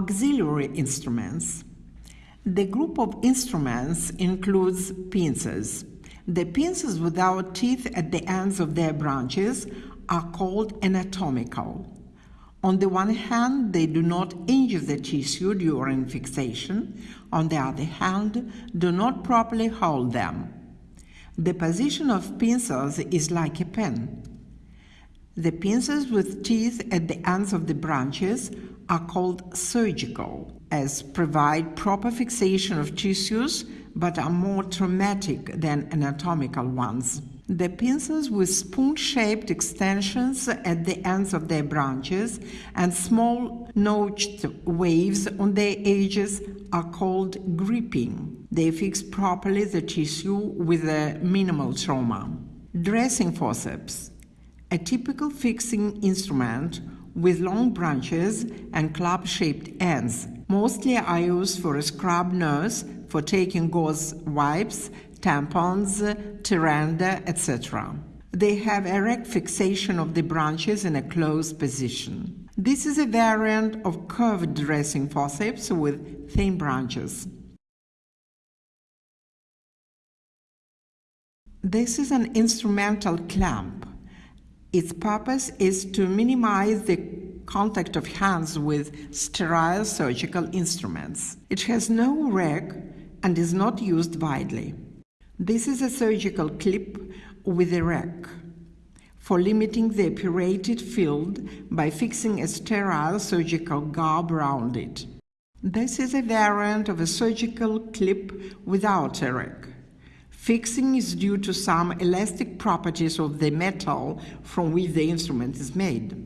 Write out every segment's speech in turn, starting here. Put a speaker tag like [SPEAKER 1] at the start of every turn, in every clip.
[SPEAKER 1] Auxiliary instruments. The group of instruments includes pincers. The pincers without teeth at the ends of their branches are called anatomical. On the one hand, they do not injure the tissue during fixation. On the other hand, do not properly hold them. The position of pincers is like a pen. The pincers with teeth at the ends of the branches are called surgical, as provide proper fixation of tissues but are more traumatic than anatomical ones. The pincers with spoon-shaped extensions at the ends of their branches and small notched waves on their edges are called gripping. They fix properly the tissue with a minimal trauma. Dressing forceps. A typical fixing instrument with long branches and club-shaped ends. Mostly are used for a scrub nurse, for taking gauze wipes, tampons, turunda, etc. They have erect fixation of the branches in a closed position. This is a variant of curved dressing forceps with thin branches. This is an instrumental clamp. Its purpose is to minimize the contact of hands with sterile surgical instruments. It has no rack and is not used widely. This is a surgical clip with a rack for limiting the operated field by fixing a sterile surgical garb around it. This is a variant of a surgical clip without a rack. Fixing is due to some elastic properties of the metal from which the instrument is made.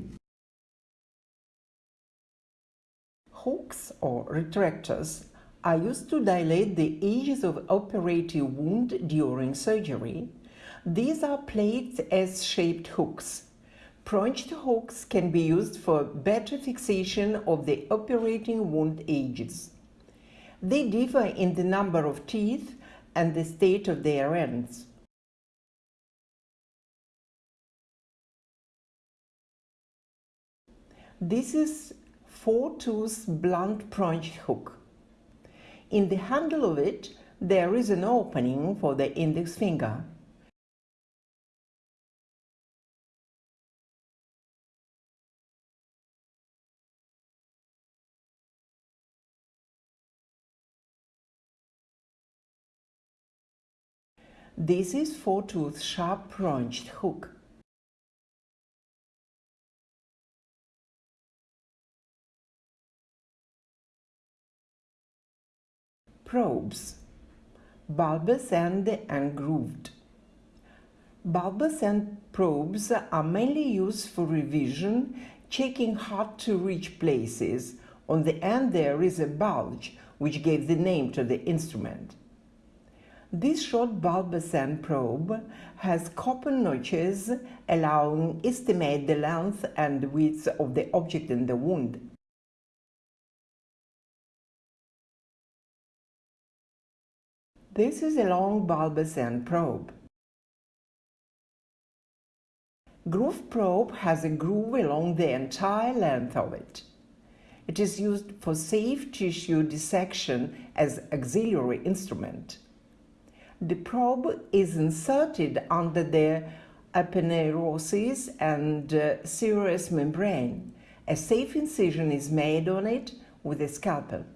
[SPEAKER 1] Hooks or retractors are used to dilate the edges of operative wound during surgery. These are plates S-shaped hooks. Punched hooks can be used for better fixation of the operating wound edges. They differ in the number of teeth and the state of their ends. This is four-tooth blunt punched hook. In the handle of it, there is an opening for the index finger. This is four-tooth sharp punched hook. probes, bulbous end and grooved. Bulbous end probes are mainly used for revision, checking hard to reach places. On the end there is a bulge, which gave the name to the instrument. This short bulbous end probe has copper notches allowing estimate the length and width of the object in the wound. This is a long bulbous end probe. Groove probe has a groove along the entire length of it. It is used for safe tissue dissection as auxiliary instrument. The probe is inserted under the aponeurosis and uh, serous membrane. A safe incision is made on it with a scalpel.